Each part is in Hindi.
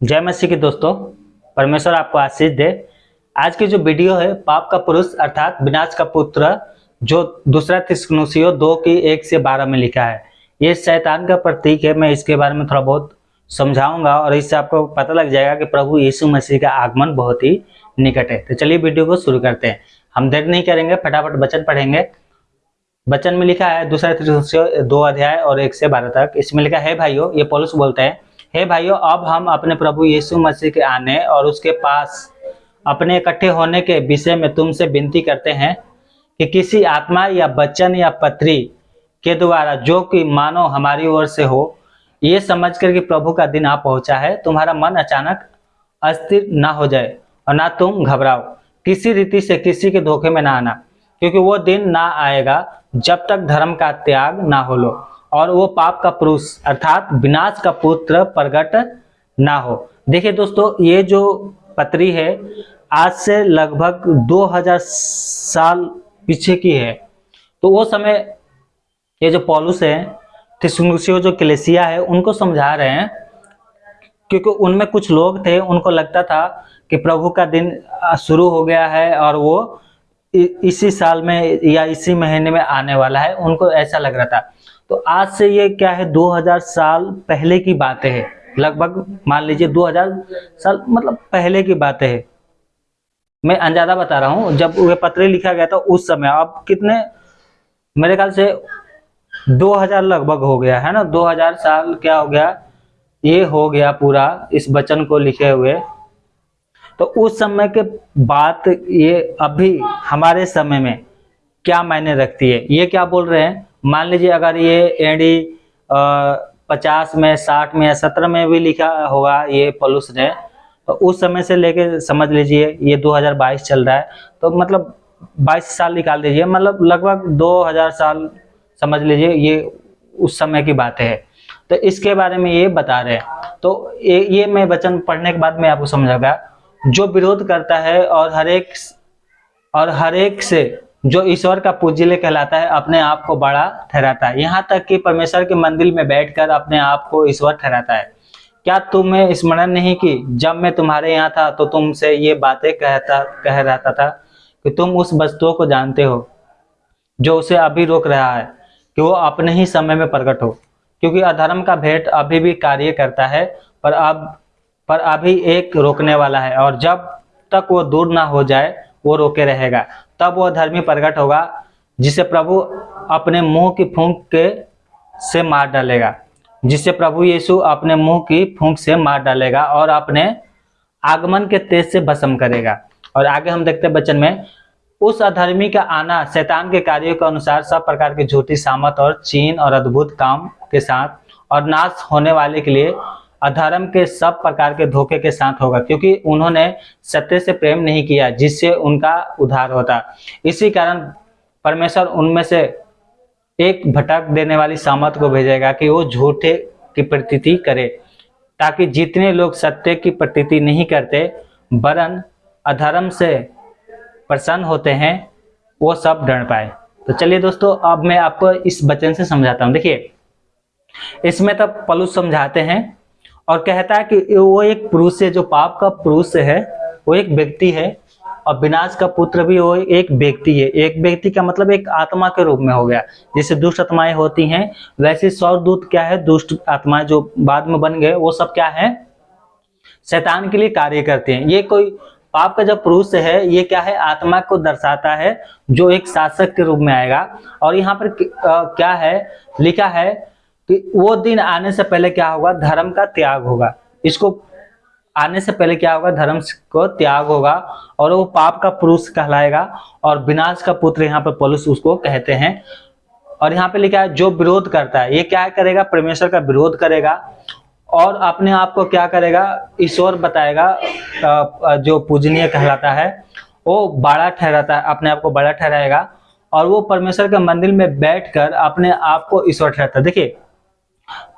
जय मसीह के दोस्तों, परमेश्वर आपको आशीष दे। आज की जो वीडियो है, पाप का पुरुष, अर्थात विनाश का पुत्र, जो दूसरा तिस्नुसियो दो की एक से बारह में लिखा है। ये शैतान का प्रतीक है, मैं इसके बारे में थोड़ा बहुत समझाऊँगा और इससे आपको पता लग जाएगा कि प्रभु यीशु मसीह का आगमन बहुत ही निकट है। तो चलिए वीडियो को शुरू करते हैं। हम देर नहीं करेंगे, फटाफट वचन पढ़ेंगे। वचन में लिखा है, दूसरा दो अध्याय और एक से बारह तक। इसमें लिखा है भाइयों, ये पॉलुस बोलते हैं हे भाइयों, अब हम अपने प्रभु यीशु मसीह के आने और उसके पास अपने इकट्ठे होने के विषय में तुमसे विनती करते हैं कि किसी आत्मा या बच्चन या पत्री के द्वारा जो कि मानो हमारी ओर से हो, ये समझ कर कि प्रभु का दिन आ पहुँचा है, तुम्हारा मन अचानक अस्थिर ना हो जाए और ना तुम घबराओ। किसी रीति से किसी के धोखे में ना आना, क्योंकि वो दिन ना आएगा जब तक धर्म का त्याग ना हो लो। और वो पाप का पुरुष, अर्थात विनाश का पुत्र प्रकट ना हो। देखिए दोस्तों, ये जो पत्री है, आज से लगभग 2000 साल पीछे की है। तो वो समय ये जो पॉलुस है थिसमुसियो जो कलेसिया है, उनको समझा रहे हैं, क्योंकि उनमें कुछ लोग थे, उनको लगता था कि प्रभु का दिन शुरू हो गया है और वो इसी साल में या इसी महीने में आने वाला है। उनको ऐसा लग रहा था। तो आज से ये क्या है 2000 साल पहले की बातें हैं। लगभग मान लीजिए 2000 साल मतलब पहले की बातें हैं। मैं अंजादा बता रहा हूँ, जब वह पत्र लिखा गया था उस समय, अब कितने, मेरे ख्याल से 2000 लगभग हो गया, है ना? 2000 साल क्या हो गया, ये हो गया पूरा इस वचन को लिखे हुए। तो उस समय के बात ये अभी हमारे समय में क्या मायने रखती है, ये क्या बोल रहे हैं? मान लीजिए अगर ये एडी पचास में साठ में या सत्रह में भी लिखा होगा ये पलुस ने तो उस समय से लेके समझ लीजिए ये 2022 चल रहा है तो मतलब 22 साल निकाल दीजिए मतलब लगभग 2000 साल समझ लीजिए ये उस समय की बात है। तो इसके बारे में ये बता रहे हैं। तो ये, ये मैं वचन पढ़ने के बाद में आपको समझाऊँगा। जो विरोध करता है और हरेक और हरेक से जो ईश्वर का पूजिले कहलाता है, अपने आप को बड़ा ठहराता है। यहाँ तक कि परमेश्वर के मंदिर में बैठकर अपने आप को ईश्वर ठहराता है। क्या तुम्हें स्मरण नहीं कि जब मैं तुम्हारे यहाँ था तो तुमसे ये बातें कहता, कह रहता था कि तुम उस वस्तुओं को जानते हो, जो उसे अभी रोक रहा है, कि वो अपने ही समय में प्रकट हो। क्योंकि अधर्म का भेंट अभी भी कार्य करता है, पर अब, पर अभी एक रोकने वाला है, और जब तक वो दूर ना हो जाए, वो रोके रहेगा। तब वह धर्मी प्रकट होगा, जिसे प्रभु अपने मुँह की फूंक के से मार डालेगा। जिसे प्रभु यीशु अपने मुँह की फूंक से मार डालेगा और अपने आगमन के तेज से भस्म करेगा। और आगे हम देखते हैं बचन में, उस अधर्मी का आना शैतान के कार्यों के अनुसार सब प्रकार की झूठी सामत और चीन और अद्भुत काम के साथ और नाश होने वाले के लिए अधर्म के सब प्रकार के धोखे के साथ होगा, क्योंकि उन्होंने सत्य से प्रेम नहीं किया, जिससे उनका उद्धार होता। इसी कारण परमेश्वर उनमें से एक भटक देने वाली सामत को भेजेगा कि वो झूठे की प्रतीति करे, ताकि जितने लोग सत्य की प्रतीति नहीं करते, वरन अधर्म से प्रसन्न होते हैं, वो सब डर पाए। तो चलिए दोस्तों, अब मैं आपको इस वचन से समझाता हूँ। देखिए, इसमें तब पलुस समझाते हैं और कहता है कि वो एक पुरुष है, जो पाप का पुरुष है, वो एक व्यक्ति है और विनाश का पुत्र भी वो एक व्यक्ति है। एक व्यक्ति का मतलब एक आत्मा के रूप में हो गया। जैसे दुष्ट आत्माएँ होती हैं, वैसे सौर दूत क्या है? दुष्ट आत्माएँ जो बाद में बन गए, वो सब क्या है? शैतान के लिए कार्य करते हैं। ये कोई पाप का जब पुरुष है, ये क्या है? आत्मा को दर्शाता है, जो एक शासक के रूप में आएगा। और यहाँ पर क्या है? लिखा है कि वो दिन आने से पहले क्या होगा? धर्म का त्याग होगा। इसको आने से पहले क्या होगा? धर्म को त्याग होगा और वो पाप का पुरुष कहलाएगा और विनाश का पुत्र यहाँ पर पुरुष उसको कहते हैं। और यहाँ पे लिखा है, जो विरोध करता है, ये क्या करेगा? परमेश्वर का विरोध करेगा और अपने आप को क्या करेगा? ईश्वर बताएगा जो पूजनीय कहलाता है, वो बड़ा ठहराता है, अपने आप को बड़ा ठहराएगा और वो परमेश्वर के मंदिर में बैठकर अपने आप को ईश्वर ठहराता है। देखिए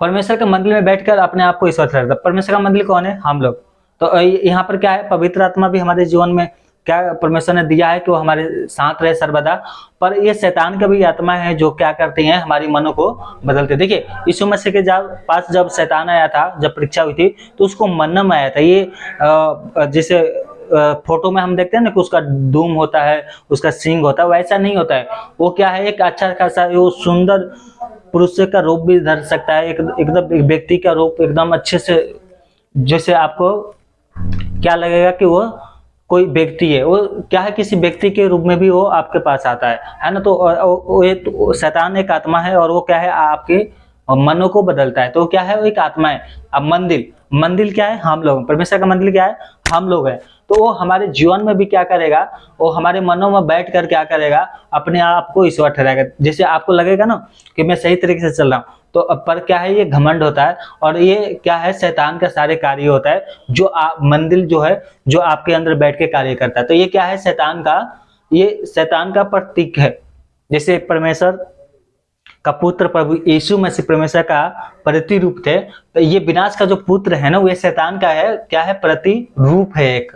परमेश्वर के मंदिर में बैठकर अपने आप को ईश्वर ठहराता परमेश्वर का मंदिर कौन है? हम लोग। तो यहाँ पर क्या है? पवित्र आत्मा भी हमारे जीवन में क्या परमेश्वर ने दिया है कि वो हमारे साथ रहे सर्वदा? पर ये शैतान का भी आत्मा है जो क्या करती हैं? हमारी मनो को बदलते देखिए, यीशु मसीह के जब पास जब शैतान आया था, जब परीक्षा हुई थी तो उसको मन्ना में आया था। ये जैसे फ़ोटो में हम देखते हैं ना कि उसका दूम होता है, उसका सिंग होता है वैसा नहीं होता है। वो क्या है? एक अच्छा खासा, वो सुंदर पुरुष का रूप भी धर सकता है, एक एकदम एक व्यक्ति का रूप एकदम अच्छे से, जैसे आपको क्या लगेगा कि वो कोई व्यक्ति है, वो क्या है किसी व्यक्ति के रूप में भी वो आपके पास आता है है ना? तो वो तो शैतान एक आत्मा है और वो क्या है, आपके मनो को बदलता है। तो क्या है? वो एक आत्मा है। अब मंदिर। मंदिर क्या है? हम लोग। परमेश्वर का मंदिर क्या है? हम लोग है। तो वो हमारे जीवन में भी क्या करेगा? वो हमारे मनों में बैठ कर क्या करेगा? अपने आप को ईश्वर ठहराएगा। जैसे आपको लगेगा ना कि मैं सही तरीके से चल रहा हूँ तो पर क्या है? ये घमंड होता है और ये क्या है? शैतान का सारे कार्य होता है, जो आप मंदिर जो है, जो आपके अंदर बैठ के कार्य करता है। तो ये क्या है? शैतान का, ये शैतान का प्रतीक है। जैसे परमेश्वर का पुत्र प्रभु यीशु मसीह परमेश्वर का प्रतिरूप थे। तो ये विनाश का जो पुत्र है ना, वो शैतान का है। क्या है? प्रतिरूप है एक।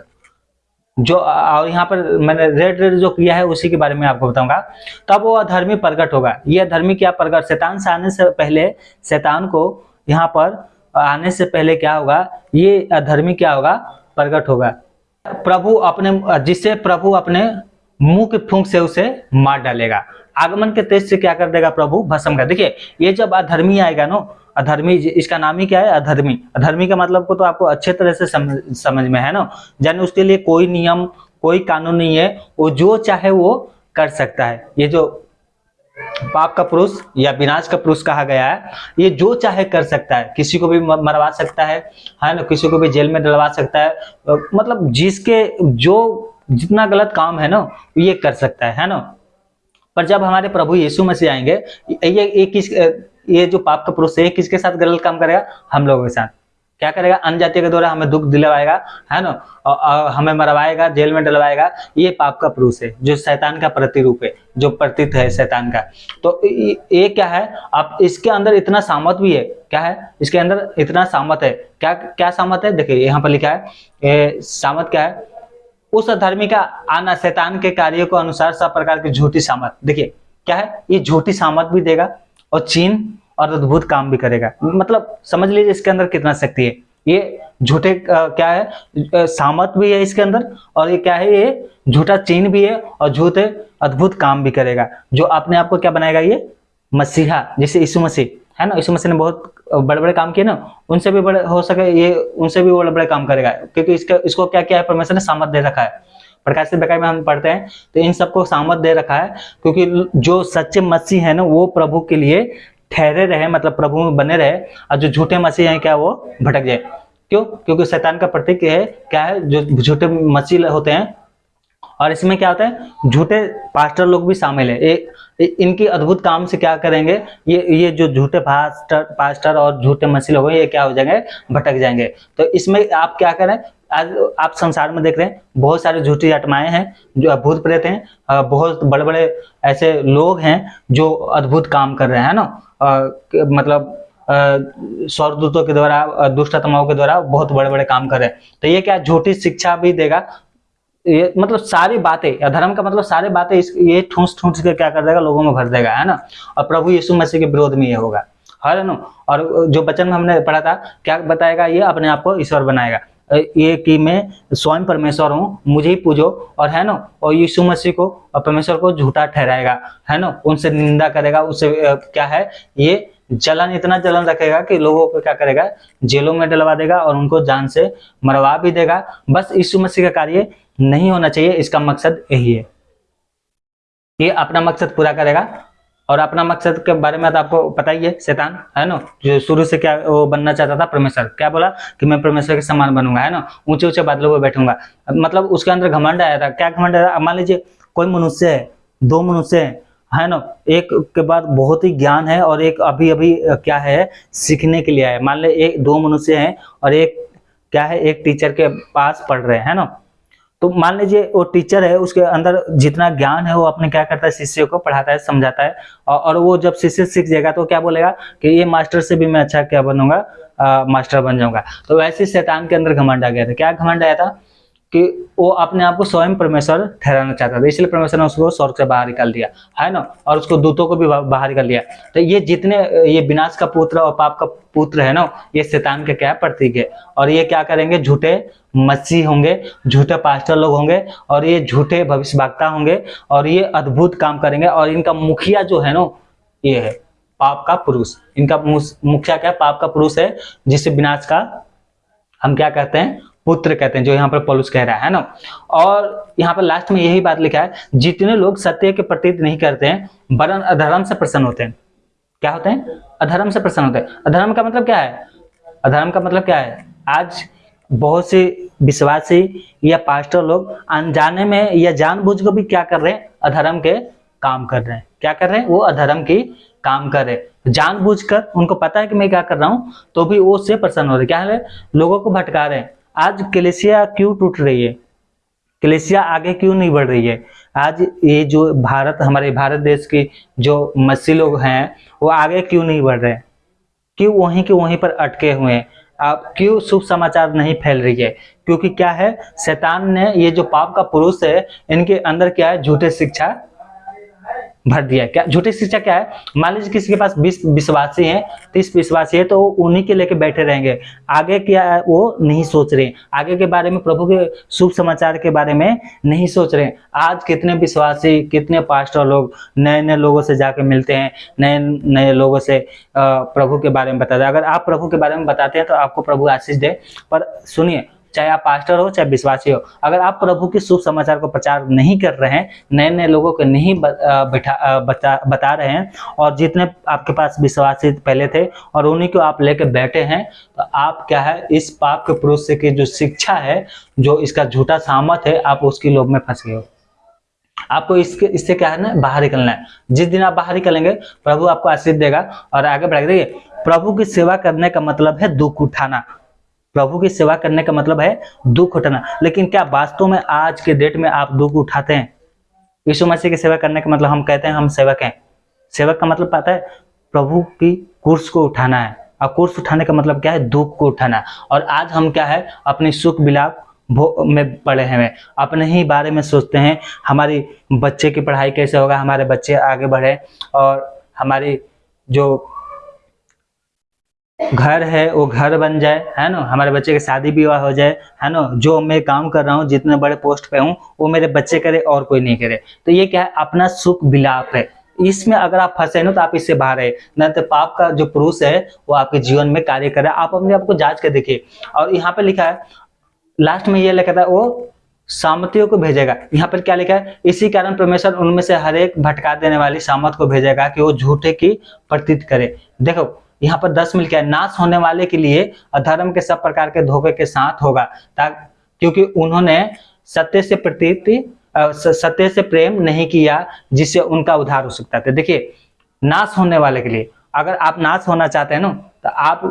जो और यहाँ पर मैंने रेड रेड जो किया है, उसी के बारे में आपको बताऊँगा। तब वो अधर्मी प्रकट होगा। ये अधर्मी क्या प्रकट शैतान से आने से पहले, शैतान को यहाँ पर आने से पहले क्या होगा? ये अधर्मी क्या होगा? प्रकट होगा। प्रभु अपने, जिससे प्रभु अपने मुँह के फूंक से उसे मार डालेगा। आगमन के तेज से क्या कर देगा प्रभु? भस्म का देखिए, ये जब अधर्मी आएगा ना, अधर्मी इसका नाम ही क्या है? अधर्मी। अधर्मी का मतलब को तो आपको अच्छे तरह से समझ समझ में है ना? जाने उसके लिए कोई नियम, कोई कानून नहीं है। वो जो चाहे वो कर सकता है। ये जो पाप का पुरुष या विनाश का पुरुष कहा गया है, ये जो चाहे कर सकता है। किसी को भी मरवा सकता है है ना? किसी को भी जेल में डलवा सकता है। मतलब जिसके, जो जितना गलत काम है ना, ये कर सकता है है ना? पर जब हमारे प्रभु यीशु मसीह आएँगे, ये ये किस ये जो पाप का पुरुष है किसके साथ गलत काम करेगा? हम लोगों के साथ। क्या करेगा? अन्य जाति के द्वारा हमें दुख दिलवाएगा, है ना? और हमें मरवाएगा, जेल में डलवाएगा। ये पाप का पुरुष है, जो शैतान का प्रतिरूप है, जो प्रतीत है शैतान का। तो ये क्या है? आप इसके अंदर इतना सामत भी है। क्या है? इसके अंदर इतना सामत है। क्या क्या सामत है? देखिए, यहाँ पर लिखा है सामत क्या है? उस धर्मी का आना शैतान के कार्य को अनुसार सब प्रकार की झूठी सामत देखिए, क्या है? ये झूठी सामत भी देगा और चीन और अद्भुत काम भी करेगा। मतलब समझ लीजिए इसके अंदर कितना शक्ति है। ये झूठे क्या है? सामत भी है इसके अंदर और ये क्या है ये? झूठा चीन भी है और झूठे अद्भुत काम भी करेगा। जो अपने आप को क्या बनाएगा ये? मसीहा, जैसे यीशु मसीह, है ना? यीशु मसीह ने बहुत बड़े बड़े काम किए ना, उनसे भी बड़े हो सके, ये उनसे भी बड़े बड़े काम करेगा, क्योंकि इसका, इसको क्या क्या है? परमेश्वर ने सामत दे रखा है। प्रकाश से में हम पढ़ते हैं तो इन सबको सामत दे रखा है, क्योंकि जो सच्चे मसीह है ना, वो प्रभु के लिए ठहरे रहे मतलब प्रभु में बने रहे, और जो झूठे मसीह हैं, क्या वो भटक जाए? क्यों? क्योंकि शैतान का प्रतीक है, क्या है? जो झूठे मसीह होते हैं और इसमें क्या होता है झूठे पास्टर लोग भी शामिल है। ए, इनकी अद्भुत काम से क्या करेंगे ये ये जो झूठे पास्टर पास्टर और झूठे मसीह लोग ये क्या हो जाएँगे भटक जाएँगे। तो इसमें आप क्या करें आज आप संसार में देख रहे हैं बहुत सारे झूठी आत्माएँ हैं जो अद्भुत प्रेत हैं बहुत बड़े बड़े ऐसे लोग हैं जो अद्भुत काम कर रहे हैं ना? मतलब स्वर्गदूतों के द्वारा दुष्ट आत्माओं के द्वारा बहुत बड़े बड़े काम कर रहे हैं। तो ये क्या झूठी शिक्षा भी देगा ये मतलब सारी बातें धर्म का मतलब सारी बातें इस, ये ठूस ठूस के क्या कर देगा, लोगों में भर देगा, है ना? और प्रभु यीशु मसीह के विरोध में ये होगा। है ना? और जो बचन हमने पढ़ा था, क्या बताएगा ये? अपने आप को ईश्वर बनाएगा। ये कि मैं स्वयं परमेश्वर हूँ, मुझे ही पूजो, और है ना? और यीशु मसीह को, और परमेश्वर को झूठा ठहराएगा, है ना? उनसे निंदा करेगा उससे क्या है? ये जलन, इतना जलन रखेगा कि लोगों को क्या करेगा? जेलों में डलवा देगा और उनको जान से मरवा भी देगा। बस यीशु मसीह का कार्य नहीं होना चाहिए, इसका मकसद यही है। ये अपना मकसद पूरा करेगा। और अपना मकसद के बारे में तो आपको पता ही है, शैतान, है ना? जो शुरू से क्या वो बनना चाहता था, परमेश्वर। क्या बोला? कि मैं परमेश्वर के समान बनूँगा, है ना? ऊँचे ऊँचे बादलों पर बैठूँगा। मतलब उसके अंदर घमंड आया था। क्या घमंड आया था? मान लीजिए, कोई मनुष्य है, दो मनुष्य है है ना? एक के बाद बहुत ही ज्ञान है और एक अभी अभी क्या है, सीखने के लिए है। मान ले, एक, दो मनुष्य है और एक, क्या है, एक टीचर के पास पढ़ रहे हैं ना? तो मान लीजिए वो टीचर है उसके अंदर जितना ज्ञान है वो अपने क्या करता है शिष्य को पढ़ाता है समझाता है। और, वो जब शिष्य सीख जाएगा तो क्या बोलेगा कि ये मास्टर से भी मैं अच्छा क्या बनूँगा? मास्टर बन जाऊँगा। तो वैसे शैतान के अंदर घमंड आ गया था। क्या घमंड आया था? कि वो अपने आप को स्वयं परमेश्वर ठहराना चाहता था। इसलिए परमेश्वर ने उसको स्वर्ग से बाहर निकाल दिया, है ना? और उसको दूतों को भी बाहर निकाल दिया। तो ये जितने, ये विनाश का पुत्र और पाप का पुत्र है ना, ये शैतान के क्या प्रतीक है? और ये क्या करेंगे? झूठे मसीह होंगे, झूठे पास्टर लोग होंगे, और ये झूठे भविष्यवक्ता होंगे, और ये अद्भुत काम करेंगे, और इनका मुखिया जो है ना, ये है पाप का पुरुष। इनका मुखिया क्या? पाप का पुरुष है जिससे विनाश का हम क्या कहते हैं? पुत्र कहते हैं, जो यहाँ पर पलुस कह रहा है ना? और यहाँ पर लास्ट में यही बात लिखा है, जितने लोग सत्य के प्रतीत नहीं करते हैं, वरन अधर्म से प्रसन्न होते हैं। क्या होते हैं? अधर्म से प्रसन्न होते हैं। अधर्म का मतलब क्या है? अधर्म का मतलब क्या है? आज बहुत से विश्वासी या पास्टर लोग अनजाने में या जानबूझ कर भी क्या कर रहे हैं? अधर्म के काम कर रहे हैं। क्या कर रहे हैं? वो अधर्म की काम कर रहे हैं। जानबूझकर उनको पता है कि मैं क्या कर रहा हूँ तो भी वो उससे प्रसन्न हो रहे क्या है? लोगों को भटका रहे हैं। आज कलेसिया क्यों टूट रही है? कलेसिया आगे क्यों नहीं बढ़ रही है? आज ये जो भारत, हमारे भारत देश की जो मसी लोग हैं, वो आगे क्यों नहीं बढ़ रहे? क्यों वहीं के वहीं पर अटके हुए हैं? आप क्यों शुभ समाचार नहीं फैल रही है? क्योंकि क्या है, शैतान ने ये जो पाप का पुरुष है, इनके अंदर क्या है? झूठे शिक्षा भर दिया क्या झूठी शिक्षा क्या है? मान लीजिए किसी के पास बीस विश्वासी हैं, तीस विश्वासी है तो उन्हीं के लेके बैठे रहेंगे। आगे क्या है वो नहीं सोच रहे आगे के बारे में, प्रभु के शुभ समाचार के बारे में नहीं सोच रहे आज कितने विश्वासी, कितने पास्टर लोग नए नए लोगों से जाके मिलते हैं नए नए लोगों से प्रभु के बारे में बताते हैं। अगर आप प्रभु के बारे में बताते हैं तो आपको प्रभु आशीष दे। पर सुनिए चाहे आप पास्टर हो, चाहे विश्वासी हो, अगर आप प्रभु के शुभ समाचार को प्रचार नहीं कर रहे हैं नए नए लोगों को नहीं बैठा बता बता रहे हैं, और जितने आपके पास विश्वासी पहले थे और उन्हीं को आप लेकर बैठे हैं तो आप क्या है, इस पाप के पुरुष की जो शिक्षा है, जो इसका झूठा सामत है, आप उसकी लोभ में फंस गए हो। आपको इसके, इससे क्या है ना, बाहर निकलना है। जिस दिन आप बाहर निकलेंगे, प्रभु आपको आशीष देगा, और आगे बढ़ देखिए, प्रभु की सेवा करने का मतलब है दुख उठाना। प्रभु की सेवा करने का मतलब है दुख उठाना। लेकिन क्या वास्तव में आज के डेट में आप दुख उठाते हैं? यीशु मसीह की सेवा करने का मतलब हम कहते हैं हम सेवक हैं। सेवक का मतलब पता है प्रभु की कुर्स को उठाना है। और कुर्स उठाने का मतलब क्या है? दुख को उठाना। और आज हम क्या है? अपनी सुख विलाप में पड़े हैं अपने ही बारे में सोचते हैं। हमारी बच्चे की पढ़ाई कैसे होगा? हमारे बच्चे आगे बढ़े। और हमारी जो घर है, वो घर बन जाए, है ना? हमारे बच्चे की शादी विवाह हो जाए, है ना? जो मैं काम कर रहा हूँ, जितने बड़े पोस्ट पे हूँ, वो मेरे बच्चे करे और कोई नहीं करे। तो ये क्या है? अपना सुख विलाप है। इसमें अगर आप फंसे ना तो आप इससे बाहर है। न तो पाप का जो पुरुष है, वो आपके जीवन में कार्य कर करे आप अपने आप को जाँच कर देखिए। और यहाँ पे लिखा है लास्ट में ये लिखा था, वो सामतियों को भेजेगा। यहाँ पर क्या लिखा है? इसी कारण परमेश्वर उनमें से हर एक भटका देने वाली सामत को भेजेगा कि वो झूठे की प्रतीत करे। देखो यहाँ पर दस मिल क्या नाश होने वाले के लिए अधर्म के सब प्रकार के धोखे के साथ होगा। क्योंकि उन्होंने सत्य से प्रतीति सत्य से प्रेम नहीं किया, जिससे उनका उद्धार हो सकता था। देखिए, नाश होने वाले के लिए, अगर आप नाश होना चाहते हैं ना तो आप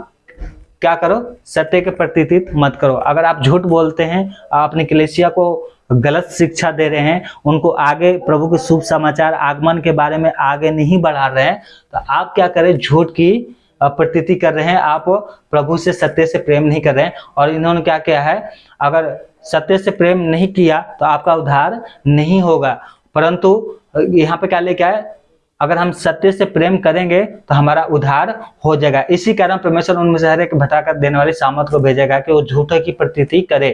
क्या करो? सत्य के प्रतीत मत करो। अगर आप झूठ बोलते हैं अपने कलेसिया को गलत शिक्षा दे रहे हैं, उनको आगे प्रभु के शुभ समाचार, आगमन के बारे में आगे नहीं बढ़ा रहे हैं तो आप क्या करें? झूठ की प्रतीति कर रहे हैं। आप प्रभु से सत्य से प्रेम नहीं कर रहे हैं। और इन्होंने क्या किया है? अगर सत्य से प्रेम नहीं किया तो आपका उद्धार नहीं होगा। परंतु यहाँ पे क्या लेके आए? अगर हम सत्य से प्रेम करेंगे तो हमारा उद्धार हो जाएगा। इसी कारण परमेश्वर उनमें से हर एक भटाकर देने वाली सामत को भेजेगा कि वो झूठे की प्रतीति करे।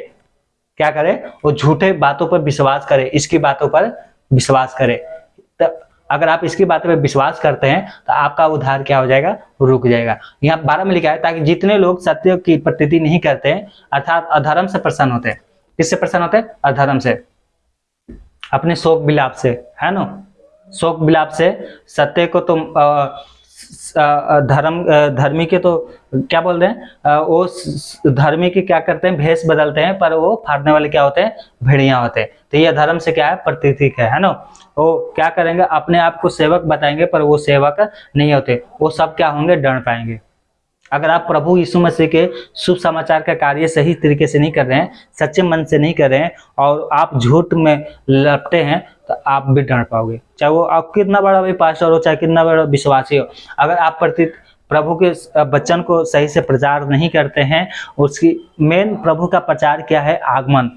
क्या करे? वो झूठे बातों पर विश्वास करे। इसकी बातों पर विश्वास करे। अगर आप इसकी बात पर विश्वास करते हैं तो आपका उद्धार क्या हो जाएगा? रुक जाएगा। यहाँ बारह में लिखा है, ताकि जितने लोग सत्य की प्रतीति नहीं करते हैं, अर्थात अधर्म से प्रसन्न होते हैं। किससे प्रसन्न होते हैं? अधर्म से। अपने शोक विलाप से, है ना? शोक विलाप से सत्य को तुम धर्म धर्मी के तो क्या बोल रहे हैं वो धर्मी के क्या करते हैं? भेष बदलते हैं, पर वो फाड़ने वाले क्या होते हैं? भेड़िया होते हैं। तो ये धर्म से क्या है? प्रतीक है है ना? वो क्या करेंगे? अपने आप को सेवक बताएँगे, पर वो सेवक नहीं होते। वो सब क्या होंगे? डर पाएँगे। अगर आप प्रभु यीशु मसीह के शुभ समाचार का कार्य सही तरीके से नहीं कर रहे हैं, सच्चे मन से नहीं कर रहे हैं, और आप झूठ में लपटे हैं तो आप भी डर पाओगे। चाहे वो आप कितना बड़ा भी पास्टर हो, चाहे कितना बड़ा विश्वासी हो, अगर आप प्रति प्रभु के वचन को सही से प्रचार नहीं करते हैं, उसकी मेन प्रभु का प्रचार क्या है? आगमन।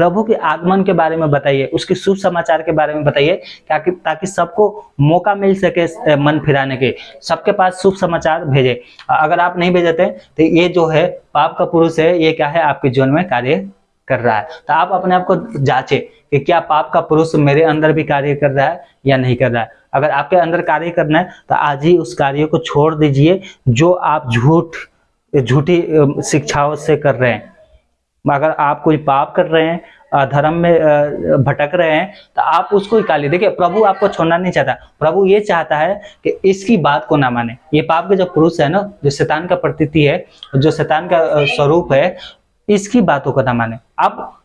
प्रभु के आगमन के बारे में बताइए, उसके शुभ समाचार के बारे में बताइए, ताकि ताकि सबको मौका मिल सके मन फिराने के। सबके पास शुभ समाचार भेजे। अगर आप नहीं भेजते तो ये जो है, पाप का पुरुष है, ये क्या है, आपके जीवन में कार्य कर रहा है। तो आप अपने आप को जांचे कि क्या पाप का पुरुष मेरे अंदर भी कार्य कर रहा है या नहीं कर रहा है। अगर आपके अंदर कार्य करना है तो आज ही उस कार्य को छोड़ दीजिए, जो आप झूठ झूठी शिक्षाओं से कर रहे हैं। अगर आप कोई पाप कर रहे हैं अधर्म में भटक रहे हैं तो आप उसको निकालिए देखिए, प्रभु आपको छोड़ना नहीं चाहता। प्रभु ये चाहता है कि इसकी बात को ना माने। ये पाप के जो पुरुष है ना, जो शैतान का प्रतीति है, जो शैतान का स्वरूप है, इसकी बातों को ना माने। आप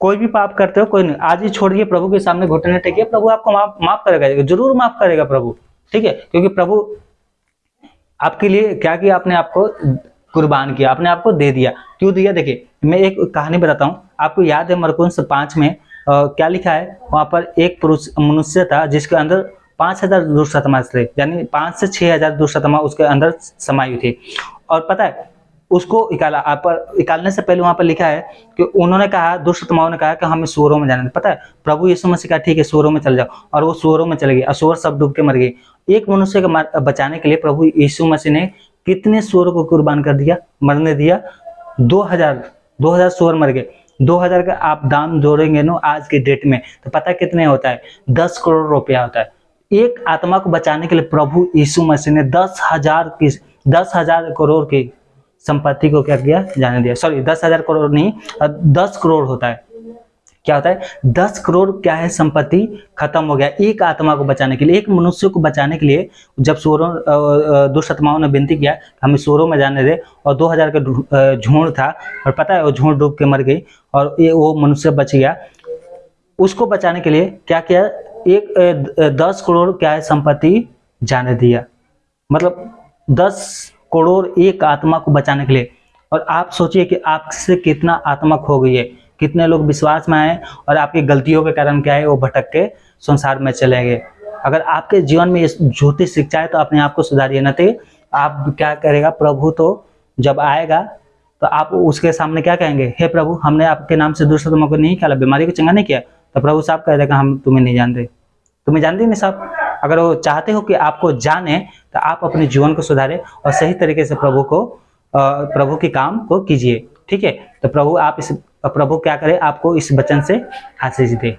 कोई भी पाप करते हो, कोई नहीं। आज ही छोड़िए प्रभु के सामने घुटने टेकिए प्रभु आपको माफ़ माफ़ करेगा, ज़रूर माफ़ करेगा प्रभु। ठीक है? क्योंकि प्रभु आपके लिए क्या किया आपने आपको? कुर्बान किया आपने आपको दे दिया। क्यों दिया? देखिए मैं एक कहानी बताता हूँ। आपको याद है मरकुंस पाँच में अ, क्या लिखा है? वहाँ पर एक पुरुष मनुष्य था जिसके अंदर पाँच हज़ार दुष्टतमा थे यानी पाँच से छह हज़ार दुष्टतमा उसके अंदर समाई थी। और पता है उसको निकाला आप पर निकालने से पहले वहाँ पर लिखा है कि उन्होंने कहा दुष्टतमाओं ने कहा कि हमें सूरों में जाना पता है प्रभु यीशु मसीह कहा ठीक है सूरों में चल जाओ। और वो सूरों में चले गए असुर सब डूब के मर गए। एक मनुष्य को बचाने के लिए प्रभु यीशु मसीह ने कितने सूरों को कुर्बान कर दिया? मरने दिया। दो हज़ार दो हज़ार सूअर मर गए। दो हज़ार का आप दाम जोड़ेंगे ना आज के डेट में तो पता कितने होता है? दस करोड़ रुपया होता है। एक आत्मा को बचाने के लिए प्रभु यीशु मसीह ने दस हज़ार की, दस हज़ार करोड़ की संपत्ति को क्या किया? जाने दिया। सॉरी दस हज़ार करोड़ नहीं, दस करोड़ होता है। क्या होता है? दस करोड़ क्या है संपत्ति? खत्म हो गया। एक आत्मा को बचाने के लिए एक मनुष्य को बचाने के लिए जब सोरों अ, दुष्ट आत्माओं ने विनती किया हमें सोरों में जाने दे। और दो हज़ार का ढू- झुंड था और पता है वो झुंड डूब के मर गई और ये वो मनुष्य बच गया। उसको बचाने के लिए क्या किया? एक दस करोड़ क्या है संपत्ति? जाने दिया। मतलब दस करोड़ एक आत्मा को बचाने के लिए। और आप सोचिए कि आपसे कितना आत्मा खो गई है। कितने लोग विश्वास में आए और आपकी गलतियों के कारण क्या है, वो भटक के संसार में चले गए। अगर आपके जीवन में झूठी शिक्षा है तो अपने आप को सुधारिए। न तो आप क्या करेगा, प्रभु तो जब आएगा तो आप उसके सामने क्या कहेंगे? हे प्रभु, हमने आपके नाम से दूसरे को नहीं निकाला बीमारी को चंगा नहीं किया। तो प्रभु साहब कह देगा हम तुम्हें नहीं जानते। तुम्हें जानते नहीं साहब? अगर वो चाहते हो कि आपको जाने तो आप अपने जीवन को सुधारें और सही तरीके से प्रभु को प्रभु के काम को कीजिए। ठीक है? तो प्रभु, आप इस प्रभु क्या करे आपको इस वचन से आशीष दे।